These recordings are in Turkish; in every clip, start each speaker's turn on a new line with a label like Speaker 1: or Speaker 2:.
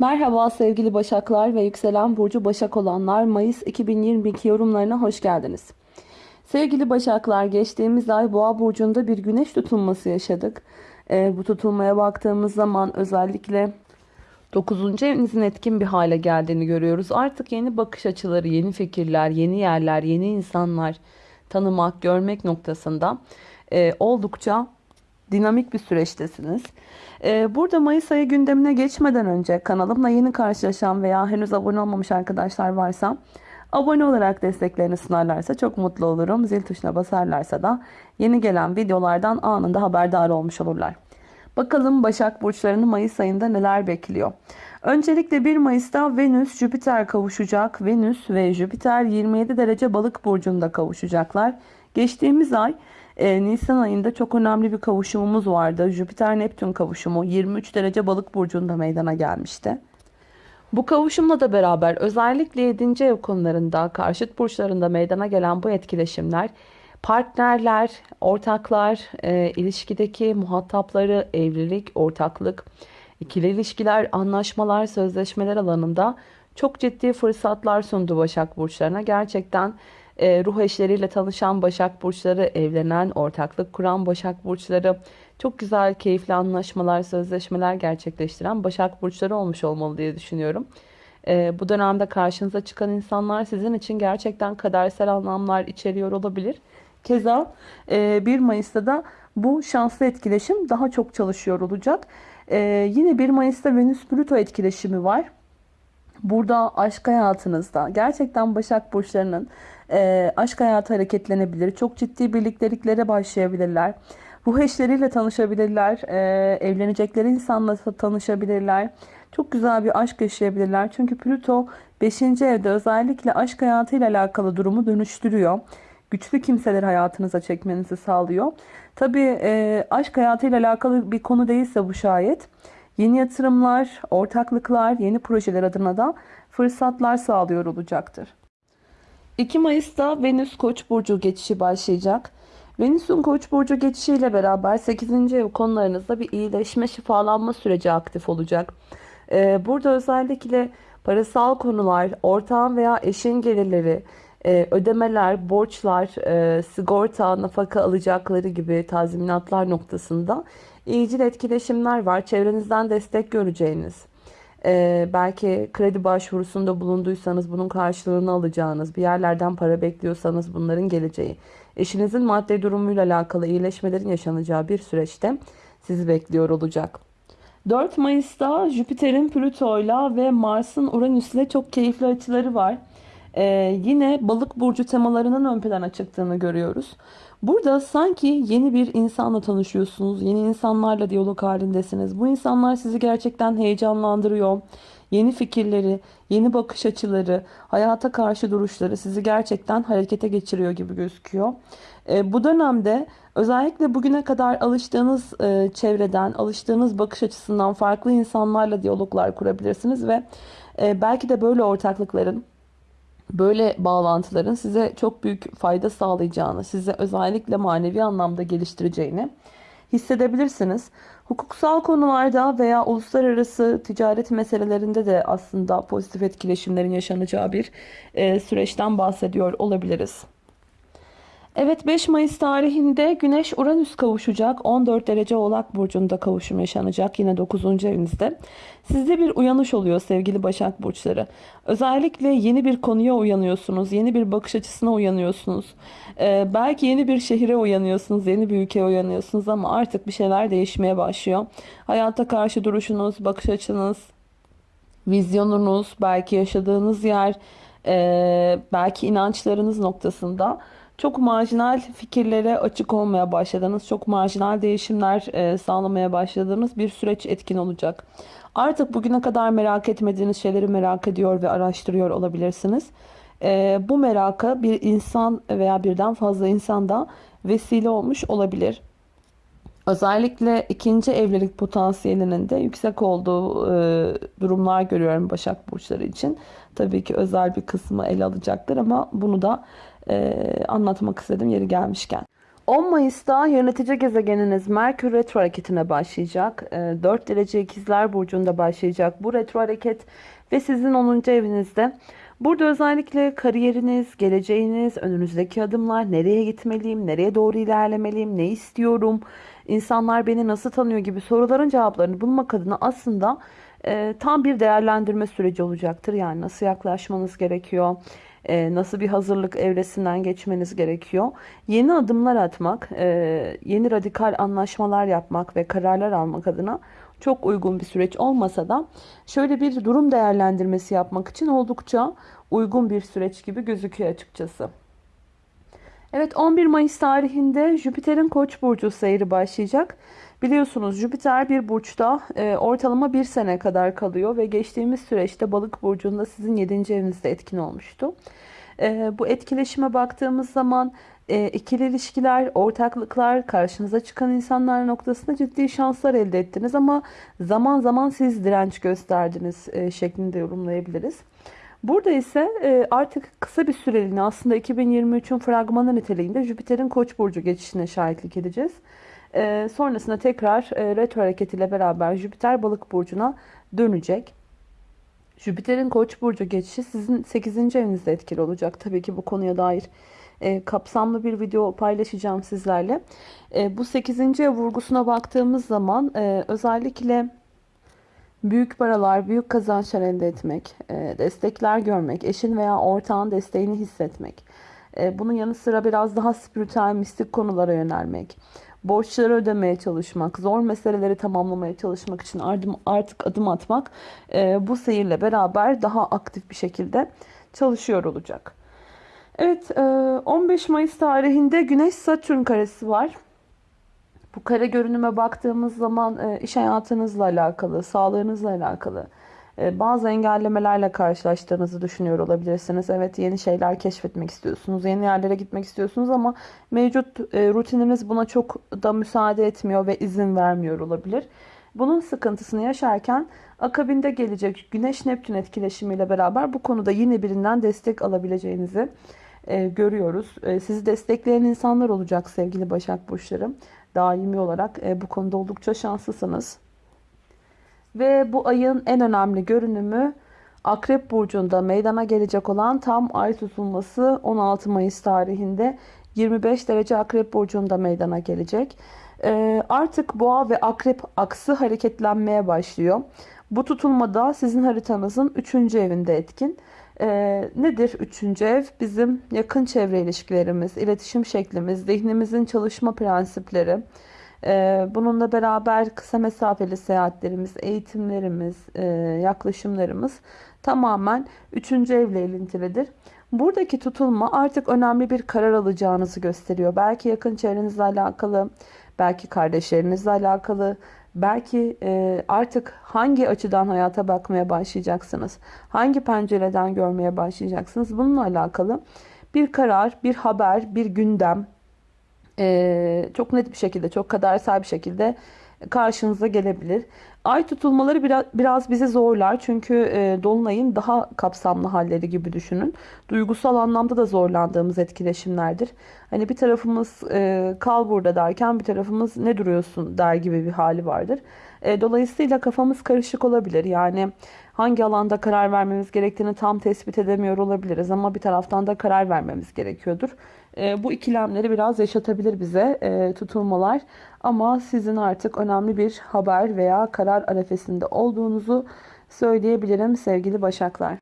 Speaker 1: Merhaba sevgili Başaklar ve yükselen burcu Başak olanlar Mayıs 2022 yorumlarına hoş geldiniz. Sevgili Başaklar geçtiğimiz ay Boğa burcunda bir güneş tutulması yaşadık. Ee, bu tutulmaya baktığımız zaman özellikle 9. evinizin etkin bir hale geldiğini görüyoruz. Artık yeni bakış açıları, yeni fikirler, yeni yerler, yeni insanlar tanımak, görmek noktasında e, oldukça dinamik bir süreçtesiniz. Ee, burada Mayıs ayı gündemine geçmeden önce kanalımla yeni karşılaşan veya henüz abone olmamış arkadaşlar varsa abone olarak desteklerini sunarlarsa çok mutlu olurum. Zil tuşuna basarlarsa da yeni gelen videolardan anında haberdar olmuş olurlar. Bakalım Başak Burçlarını Mayıs ayında neler bekliyor? Öncelikle 1 Mayıs'ta Venüs Jüpiter kavuşacak. Venüs ve Jüpiter 27 derece balık burcunda kavuşacaklar. Geçtiğimiz ay e, Nisan ayında çok önemli bir kavuşumumuz vardı. Jüpiter-Neptün kavuşumu 23 derece balık burcunda meydana gelmişti. Bu kavuşumla da beraber özellikle 7. ev konularında, karşıt burçlarında meydana gelen bu etkileşimler partnerler, ortaklar, e, ilişkideki muhatapları, evlilik, ortaklık, ikili ilişkiler, anlaşmalar, sözleşmeler alanında çok ciddi fırsatlar sundu Başak Burçlarına. Gerçekten e, ruh eşleriyle tanışan Başak Burçları, evlenen, ortaklık kuran Başak Burçları, çok güzel, keyifli anlaşmalar, sözleşmeler gerçekleştiren Başak Burçları olmuş olmalı diye düşünüyorum. E, bu dönemde karşınıza çıkan insanlar sizin için gerçekten kadersel anlamlar içeriyor olabilir. Keza e, 1 Mayıs'ta da bu şanslı etkileşim daha çok çalışıyor olacak. E, yine 1 Mayıs'ta Venüs-Plüto etkileşimi var. Burada aşk hayatınızda gerçekten Başak Burçlarının e, aşk hayatı hareketlenebilir. Çok ciddi birlikteliklere başlayabilirler. Ruh eşleriyle tanışabilirler. E, evlenecekleri insanla tanışabilirler. Çok güzel bir aşk yaşayabilirler. Çünkü Plüto 5. evde özellikle aşk hayatıyla alakalı durumu dönüştürüyor. Güçlü kimseleri hayatınıza çekmenizi sağlıyor. Tabii e, aşk hayatıyla alakalı bir konu değilse bu şayet. Yeni yatırımlar, ortaklıklar, yeni projeler adına da fırsatlar sağlıyor olacaktır. 2 Mayıs'ta Venüs Koç burcu geçişi başlayacak. Venüs'ün Koç burcu geçişiyle beraber 8. ev konularınızda bir iyileşme, şifalanma süreci aktif olacak. Ee, burada özellikle parasal konular, ortağın veya eşin gelirleri, e, ödemeler, borçlar, e, sigorta, nafaka alacakları gibi tazminatlar noktasında iyicil etkileşimler var. Çevrenizden destek göreceğiniz, ee, belki kredi başvurusunda bulunduysanız bunun karşılığını alacağınız, bir yerlerden para bekliyorsanız bunların geleceği, eşinizin maddi durumuyla alakalı iyileşmelerin yaşanacağı bir süreçte sizi bekliyor olacak. 4 Mayıs'ta Jüpiter'in Plüto'yla ve Mars'ın Uranüs'le çok keyifli açıları var. Ee, yine balık burcu temalarının ön plana çıktığını görüyoruz. Burada sanki yeni bir insanla tanışıyorsunuz. Yeni insanlarla diyalog halindesiniz. Bu insanlar sizi gerçekten heyecanlandırıyor. Yeni fikirleri, yeni bakış açıları, hayata karşı duruşları sizi gerçekten harekete geçiriyor gibi gözüküyor. E, bu dönemde özellikle bugüne kadar alıştığınız e, çevreden, alıştığınız bakış açısından farklı insanlarla diyaloglar kurabilirsiniz ve e, belki de böyle ortaklıkların böyle bağlantıların size çok büyük fayda sağlayacağını, size özellikle manevi anlamda geliştireceğini hissedebilirsiniz. Hukuksal konularda veya uluslararası ticaret meselelerinde de aslında pozitif etkileşimlerin yaşanacağı bir süreçten bahsediyor olabiliriz. Evet 5 Mayıs tarihinde Güneş Uranüs kavuşacak. 14 derece Oğlak Burcu'nda kavuşum yaşanacak. Yine 9. evinizde. Sizde bir uyanış oluyor sevgili Başak Burçları. Özellikle yeni bir konuya uyanıyorsunuz. Yeni bir bakış açısına uyanıyorsunuz. Ee, belki yeni bir şehire uyanıyorsunuz. Yeni bir ülkeye uyanıyorsunuz ama artık bir şeyler değişmeye başlıyor. Hayata karşı duruşunuz, bakış açınız, vizyonunuz, belki yaşadığınız yer, e, belki inançlarınız noktasında çok marjinal fikirlere açık olmaya başladığınız, çok marjinal değişimler e, sağlamaya başladığınız bir süreç etkin olacak. Artık bugüne kadar merak etmediğiniz şeyleri merak ediyor ve araştırıyor olabilirsiniz. E, bu meraka bir insan veya birden fazla insanda vesile olmuş olabilir. Özellikle ikinci evlilik potansiyelinin de yüksek olduğu e, durumlar görüyorum Başak Burçları için. Tabii ki özel bir kısmı ele alacaktır ama bunu da e, anlatmak istedim yeri gelmişken. 10 Mayıs'ta yönetici gezegeniniz Merkür retro hareketine başlayacak. Ee, 4 derece ikizler burcunda başlayacak bu retro hareket ve sizin 10. evinizde. Burada özellikle kariyeriniz, geleceğiniz, önünüzdeki adımlar, nereye gitmeliyim, nereye doğru ilerlemeliyim, ne istiyorum, insanlar beni nasıl tanıyor gibi soruların cevaplarını bulmak adına aslında e, tam bir değerlendirme süreci olacaktır. Yani nasıl yaklaşmanız gerekiyor, e, nasıl bir hazırlık evresinden geçmeniz gerekiyor. Yeni adımlar atmak, e, yeni radikal anlaşmalar yapmak ve kararlar almak adına çok uygun bir süreç olmasa da şöyle bir durum değerlendirmesi yapmak için oldukça uygun bir süreç gibi gözüküyor açıkçası. Evet 11 Mayıs tarihinde Jüpiter'in Koç burcu seyri başlayacak. Biliyorsunuz Jüpiter bir burçta e, ortalama bir sene kadar kalıyor ve geçtiğimiz süreçte Balık burcunda sizin 7. evinizde etkin olmuştu. E, bu etkileşime baktığımız zaman e, ikili ilişkiler, ortaklıklar, karşınıza çıkan insanlar noktasında ciddi şanslar elde ettiniz ama zaman zaman siz direnç gösterdiniz e, şeklinde yorumlayabiliriz. Burada ise e, artık kısa bir süreliğine aslında 2023'ün fragmanı niteliğinde Jüpiter'in Koç burcu geçişine şahitlik edeceğiz. E, sonrasında tekrar e, retro hareketiyle beraber Jüpiter Balık burcuna dönecek. Jüpiter'in Koç burcu geçişi sizin 8. evinizde etkili olacak. Tabii ki bu konuya dair kapsamlı bir video paylaşacağım sizlerle. bu 8. ev vurgusuna baktığımız zaman özellikle Büyük paralar, büyük kazançlar elde etmek, e, destekler görmek, eşin veya ortağın desteğini hissetmek. E, bunun yanı sıra biraz daha spiritüel, mistik konulara yönelmek. Borçları ödemeye çalışmak, zor meseleleri tamamlamaya çalışmak için artık adım atmak e, bu seyirle beraber daha aktif bir şekilde çalışıyor olacak. Evet 15 Mayıs tarihinde Güneş Satürn karesi var. Bu kare görünüme baktığımız zaman e, iş hayatınızla alakalı, sağlığınızla alakalı e, bazı engellemelerle karşılaştığınızı düşünüyor olabilirsiniz. Evet yeni şeyler keşfetmek istiyorsunuz, yeni yerlere gitmek istiyorsunuz ama mevcut e, rutininiz buna çok da müsaade etmiyor ve izin vermiyor olabilir. Bunun sıkıntısını yaşarken akabinde gelecek Güneş-Neptün etkileşimiyle beraber bu konuda yine birinden destek alabileceğinizi görüyoruz. Sizi destekleyen insanlar olacak sevgili Başak Burçları daimi olarak e, bu konuda oldukça şanslısınız. Ve bu ayın en önemli görünümü Akrep Burcu'nda meydana gelecek olan tam ay tutulması 16 Mayıs tarihinde 25 derece Akrep Burcu'nda meydana gelecek. E, artık boğa ve akrep aksı hareketlenmeye başlıyor. Bu tutulmada sizin haritanızın 3. evinde etkin. Ee, nedir üçüncü ev? Bizim yakın çevre ilişkilerimiz, iletişim şeklimiz, zihnimizin çalışma prensipleri. Ee, bununla beraber kısa mesafeli seyahatlerimiz, eğitimlerimiz, e, yaklaşımlarımız tamamen üçüncü evle ilintilidir. Buradaki tutulma artık önemli bir karar alacağınızı gösteriyor. Belki yakın çevrenizle alakalı, belki kardeşlerinizle alakalı, Belki e, artık hangi açıdan hayata bakmaya başlayacaksınız? Hangi pencereden görmeye başlayacaksınız? Bununla alakalı bir karar, bir haber, bir gündem e, çok net bir şekilde, çok kadersel bir şekilde karşınıza gelebilir. Ay tutulmaları biraz, biraz bizi zorlar çünkü e, Dolunay'ın daha kapsamlı halleri gibi düşünün. Duygusal anlamda da zorlandığımız etkileşimlerdir. Hani bir tarafımız e, kal burada derken bir tarafımız ne duruyorsun der gibi bir hali vardır. E, dolayısıyla kafamız karışık olabilir. Yani hangi alanda karar vermemiz gerektiğini tam tespit edemiyor olabiliriz ama bir taraftan da karar vermemiz gerekiyordur. E, bu ikilemleri biraz yaşatabilir bize e, tutulmalar. Ama sizin artık önemli bir haber veya karar arefesinde olduğunuzu söyleyebilirim sevgili Başaklar.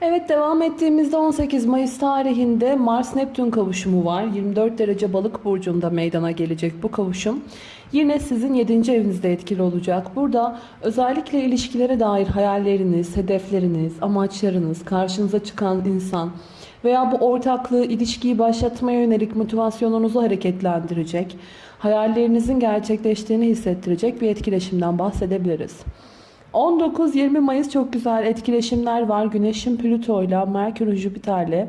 Speaker 1: Evet devam ettiğimizde 18 Mayıs tarihinde Mars-Neptün kavuşumu var. 24 derece balık burcunda meydana gelecek bu kavuşum. Yine sizin 7. evinizde etkili olacak. Burada özellikle ilişkilere dair hayalleriniz, hedefleriniz, amaçlarınız, karşınıza çıkan insan veya bu ortaklığı, ilişkiyi başlatmaya yönelik motivasyonunuzu hareketlendirecek, hayallerinizin gerçekleştiğini hissettirecek bir etkileşimden bahsedebiliriz. 19-20 Mayıs çok güzel etkileşimler var. Güneş'in Plüto ile Merkür Jüpiter'le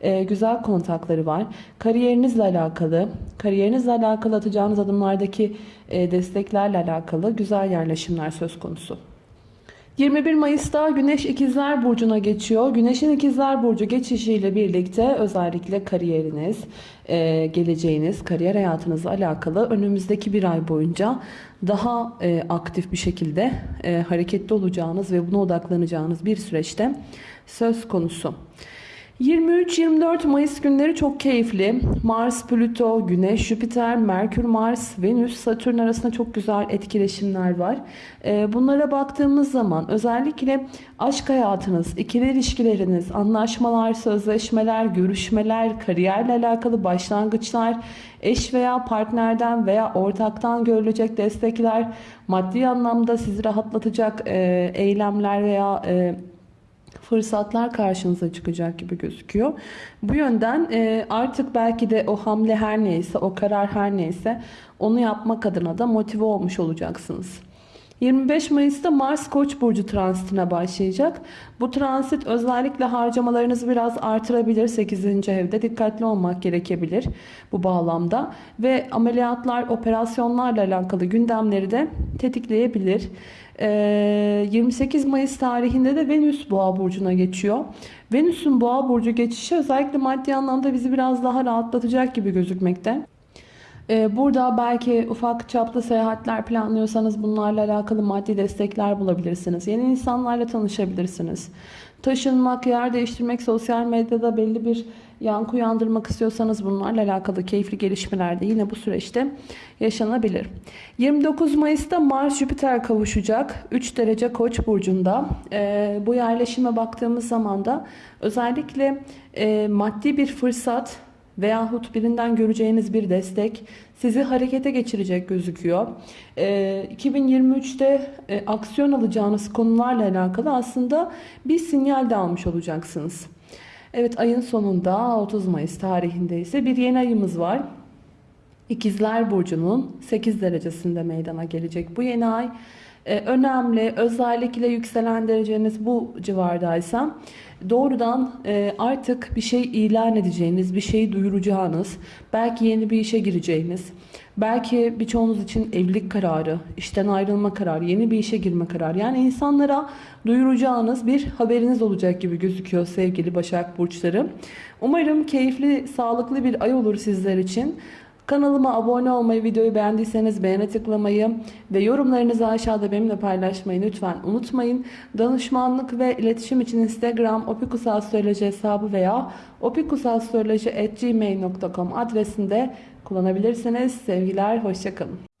Speaker 1: e, güzel kontakları var. Kariyerinizle alakalı, kariyerinizle alakalı atacağınız adımlardaki e, desteklerle alakalı güzel yerleşimler söz konusu. 21 Mayıs'ta Güneş İkizler Burcu'na geçiyor. Güneş'in İkizler Burcu geçişiyle birlikte özellikle kariyeriniz, e, geleceğiniz, kariyer hayatınızla alakalı önümüzdeki bir ay boyunca daha e, aktif bir şekilde e, hareketli olacağınız ve buna odaklanacağınız bir süreçte söz konusu. 23-24 Mayıs günleri çok keyifli. Mars, Plüto, Güneş, Jüpiter, Merkür, Mars, Venüs, Satürn arasında çok güzel etkileşimler var. Ee, Bunlara baktığımız zaman özellikle aşk hayatınız, ikili ilişkileriniz, anlaşmalar, sözleşmeler, görüşmeler, kariyerle alakalı başlangıçlar, eş veya partnerden veya ortaktan görülecek destekler, maddi anlamda sizi rahatlatacak e, eylemler veya e, fırsatlar karşınıza çıkacak gibi gözüküyor. Bu yönden e, artık belki de o hamle her neyse, o karar her neyse onu yapmak adına da motive olmuş olacaksınız. 25 Mayıs'ta Mars Koç burcu transitine başlayacak. Bu transit özellikle harcamalarınızı biraz artırabilir 8. evde. Dikkatli olmak gerekebilir bu bağlamda ve ameliyatlar, operasyonlarla alakalı gündemleri de tetikleyebilir. Ee, 28 Mayıs tarihinde de Venüs Boğa burcuna geçiyor. Venüs'ün Boğa burcu geçişi özellikle maddi anlamda bizi biraz daha rahatlatacak gibi gözükmekte. Ee, Burada belki ufak çaplı seyahatler planlıyorsanız bunlarla alakalı maddi destekler bulabilirsiniz. Yeni insanlarla tanışabilirsiniz. Taşınmak, yer değiştirmek, sosyal medyada belli bir yankı uyandırmak istiyorsanız bunlarla alakalı keyifli gelişmeler de yine bu süreçte yaşanabilir. 29 Mayıs'ta Mars Jüpiter kavuşacak. 3 derece Koç burcunda. Ee, bu yerleşime baktığımız zaman da özellikle e, maddi bir fırsat veyahut birinden göreceğiniz bir destek sizi harekete geçirecek gözüküyor. Ee, 2023'te e, aksiyon alacağınız konularla alakalı aslında bir sinyal de almış olacaksınız. Evet ayın sonunda 30 Mayıs tarihinde ise bir yeni ayımız var. İkizler Burcu'nun 8 derecesinde meydana gelecek bu yeni ay. Ee, önemli özellikle yükselen dereceniz bu civardaysa doğrudan e, artık bir şey ilan edeceğiniz, bir şeyi duyuracağınız, belki yeni bir işe gireceğiniz, belki birçoğunuz için evlilik kararı, işten ayrılma kararı, yeni bir işe girme kararı. Yani insanlara duyuracağınız bir haberiniz olacak gibi gözüküyor sevgili Başak Burçları. Umarım keyifli, sağlıklı bir ay olur sizler için. Kanalıma abone olmayı, videoyu beğendiyseniz beğene tıklamayı ve yorumlarınızı aşağıda benimle paylaşmayı lütfen unutmayın. Danışmanlık ve iletişim için Instagram opikusastroloji hesabı veya opikusastroloji.gmail.com adresinde kullanabilirsiniz. Sevgiler, hoşçakalın.